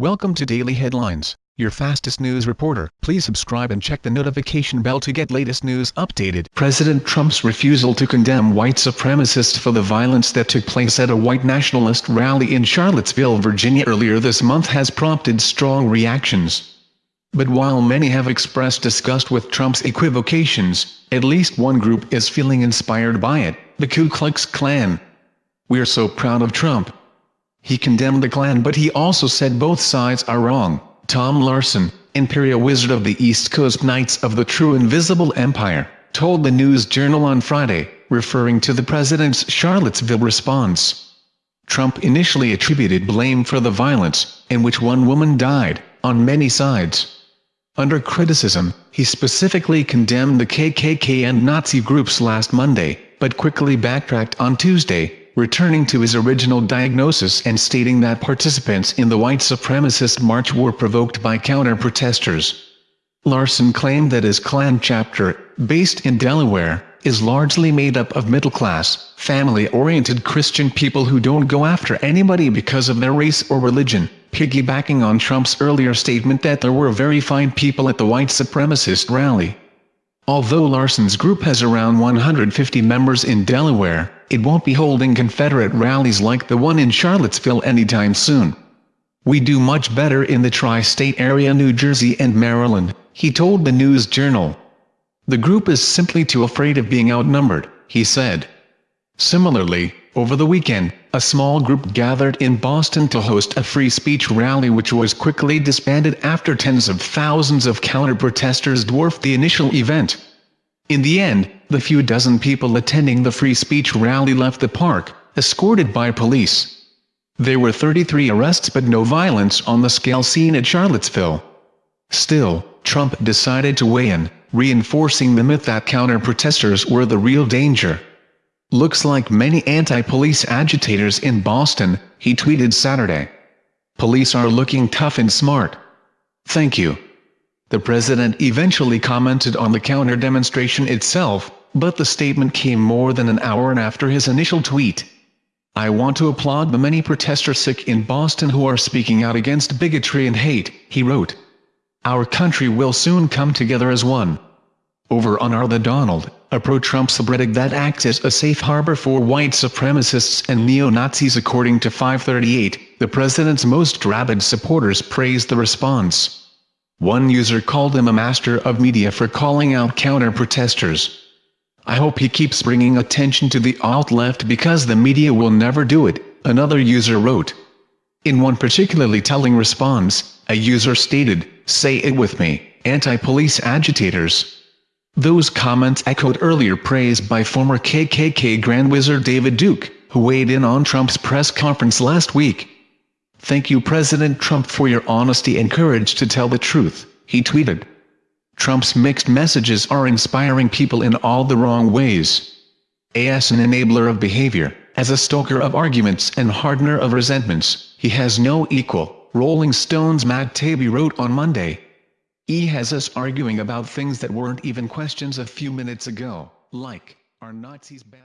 Welcome to Daily Headlines, your fastest news reporter. Please subscribe and check the notification bell to get latest news updated. President Trump's refusal to condemn white supremacists for the violence that took place at a white nationalist rally in Charlottesville, Virginia earlier this month has prompted strong reactions. But while many have expressed disgust with Trump's equivocations, at least one group is feeling inspired by it, the Ku Klux Klan. We're so proud of Trump, he condemned the Klan but he also said both sides are wrong. Tom Larson, Imperial Wizard of the East Coast Knights of the True Invisible Empire, told the News Journal on Friday, referring to the president's Charlottesville response. Trump initially attributed blame for the violence, in which one woman died, on many sides. Under criticism, he specifically condemned the KKK and Nazi groups last Monday, but quickly backtracked on Tuesday, returning to his original diagnosis and stating that participants in the white supremacist march were provoked by counter-protesters. Larson claimed that his Klan chapter, based in Delaware, is largely made up of middle-class, family-oriented Christian people who don't go after anybody because of their race or religion, piggybacking on Trump's earlier statement that there were very fine people at the white supremacist rally. Although Larson's group has around 150 members in Delaware, it won't be holding Confederate rallies like the one in Charlottesville anytime soon. We do much better in the tri-state area New Jersey and Maryland, he told the News Journal. The group is simply too afraid of being outnumbered, he said. Similarly, over the weekend, a small group gathered in Boston to host a free speech rally which was quickly disbanded after tens of thousands of counter-protesters dwarfed the initial event. In the end, the few dozen people attending the free speech rally left the park, escorted by police. There were 33 arrests but no violence on the scale seen at Charlottesville. Still, Trump decided to weigh in, reinforcing the myth that counter-protesters were the real danger. Looks like many anti-police agitators in Boston, he tweeted Saturday. Police are looking tough and smart. Thank you. The president eventually commented on the counter-demonstration itself, but the statement came more than an hour and after his initial tweet. I want to applaud the many protesters sick in Boston who are speaking out against bigotry and hate, he wrote. Our country will soon come together as one. Over on. The Donald, a pro-Trump subreddit that acts as a safe harbor for white supremacists and neo-Nazis according to 538, the president's most rabid supporters praised the response. One user called him a master of media for calling out counter-protesters. I hope he keeps bringing attention to the alt-left because the media will never do it, another user wrote. In one particularly telling response, a user stated, say it with me, anti-police agitators. Those comments echoed earlier praise by former KKK Grand Wizard David Duke, who weighed in on Trump's press conference last week. Thank you President Trump for your honesty and courage to tell the truth, he tweeted. Trump's mixed messages are inspiring people in all the wrong ways. As an enabler of behavior, as a stoker of arguments and hardener of resentments, he has no equal, Rolling Stone's Matt Taibbi wrote on Monday. He has us arguing about things that weren't even questions a few minutes ago, like, are Nazis bad?